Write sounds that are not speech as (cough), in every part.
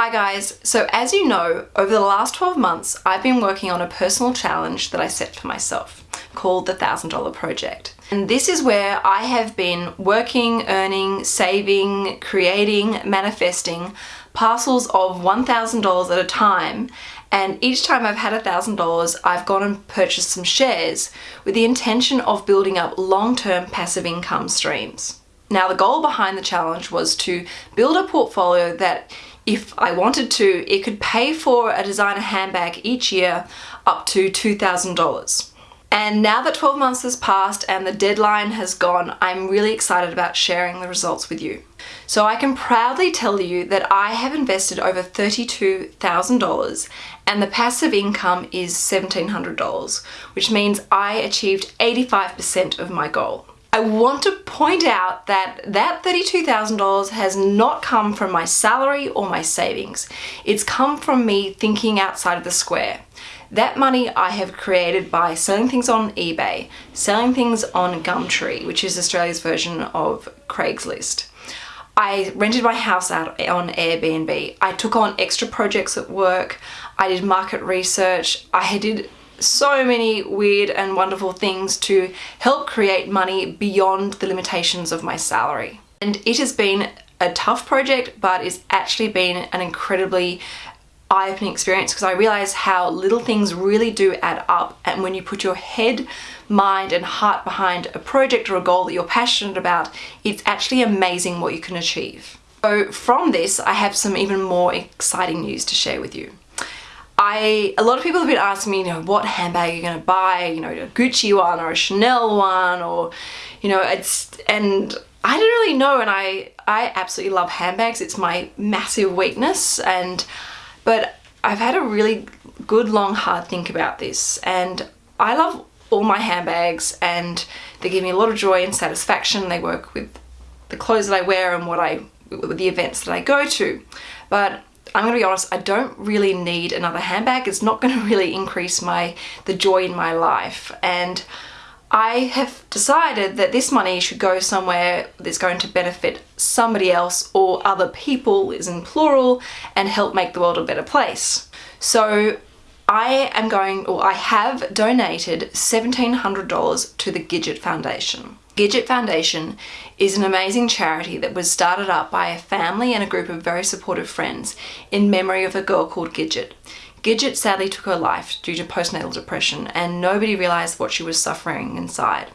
Hi guys, so as you know, over the last 12 months, I've been working on a personal challenge that I set for myself called the $1,000 Project. And this is where I have been working, earning, saving, creating, manifesting parcels of $1,000 at a time and each time I've had $1,000 I've gone and purchased some shares with the intention of building up long-term passive income streams. Now the goal behind the challenge was to build a portfolio that if I wanted to, it could pay for a designer handbag each year up to $2,000. And now that 12 months has passed and the deadline has gone, I'm really excited about sharing the results with you. So I can proudly tell you that I have invested over $32,000 and the passive income is $1,700, which means I achieved 85% of my goal. I want to point out that that $32,000 has not come from my salary or my savings. It's come from me thinking outside of the square. That money I have created by selling things on eBay, selling things on Gumtree, which is Australia's version of Craigslist. I rented my house out on Airbnb. I took on extra projects at work. I did market research. I did so many weird and wonderful things to help create money beyond the limitations of my salary. And it has been a tough project, but it's actually been an incredibly eye-opening experience because I realized how little things really do add up and when you put your head, mind and heart behind a project or a goal that you're passionate about, it's actually amazing what you can achieve. So from this, I have some even more exciting news to share with you. I, a lot of people have been asking me, you know, what handbag you're you going to buy, you know, a Gucci one or a Chanel one or, you know, it's, and I don't really know and I, I absolutely love handbags. It's my massive weakness and, but I've had a really good long hard think about this and I love all my handbags and they give me a lot of joy and satisfaction. They work with the clothes that I wear and what I, the events that I go to. But I'm gonna be honest, I don't really need another handbag. It's not gonna (laughs) really increase my the joy in my life. And I have decided that this money should go somewhere that's going to benefit somebody else or other people is in plural and help make the world a better place. So I am going, or I have donated $1,700 to the Gidget Foundation. Gidget Foundation is an amazing charity that was started up by a family and a group of very supportive friends in memory of a girl called Gidget. Gidget sadly took her life due to postnatal depression and nobody realised what she was suffering inside.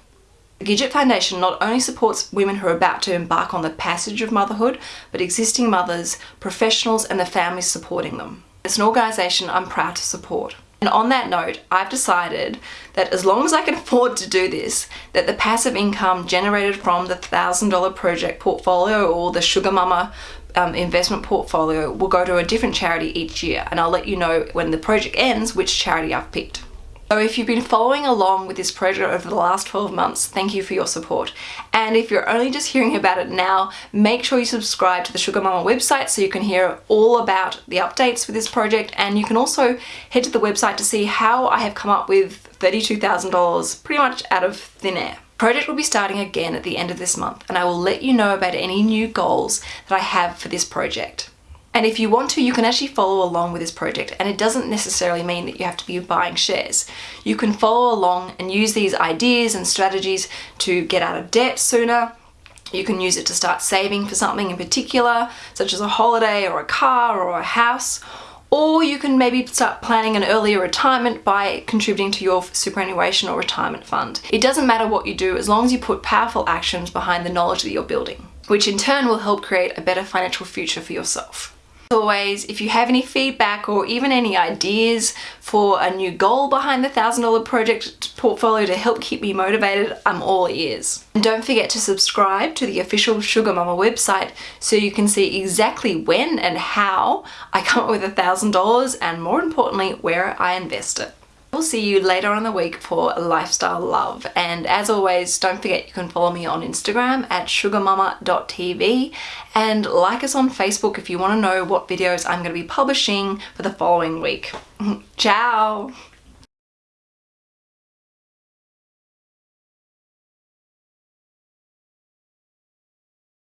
The Gidget Foundation not only supports women who are about to embark on the passage of motherhood, but existing mothers, professionals and the families supporting them. It's an organisation I'm proud to support. And on that note, I've decided that as long as I can (laughs) afford to do this, that the passive income generated from the $1,000 project portfolio or the Sugar Mama um, investment portfolio will go to a different charity each year. And I'll let you know when the project ends which charity I've picked. So if you've been following along with this project over the last 12 months, thank you for your support. And if you're only just hearing about it now, make sure you subscribe to the Sugar Mama website so you can hear all about the updates for this project. And you can also head to the website to see how I have come up with $32,000 pretty much out of thin air. Project will be starting again at the end of this month and I will let you know about any new goals that I have for this project. And if you want to, you can actually follow along with this project and it doesn't necessarily mean that you have to be buying shares. You can follow along and use these ideas and strategies to get out of debt sooner. You can use it to start saving for something in particular, such as a holiday or a car or a house, or you can maybe start planning an earlier retirement by contributing to your superannuation or retirement fund. It doesn't matter what you do as long as you put powerful actions behind the knowledge that you're building, which in turn will help create a better financial future for yourself always, if you have any feedback or even any ideas for a new goal behind the $1,000 project portfolio to help keep me motivated, I'm all ears. And don't forget to subscribe to the official Sugar Mama website so you can see exactly when and how I come up with a $1,000 and more importantly, where I invest it. We'll see you later on the week for Lifestyle Love. And as always, don't forget you can follow me on Instagram at sugarmama.tv and like us on Facebook if you want to know what videos I'm going to be publishing for the following week. (laughs) Ciao!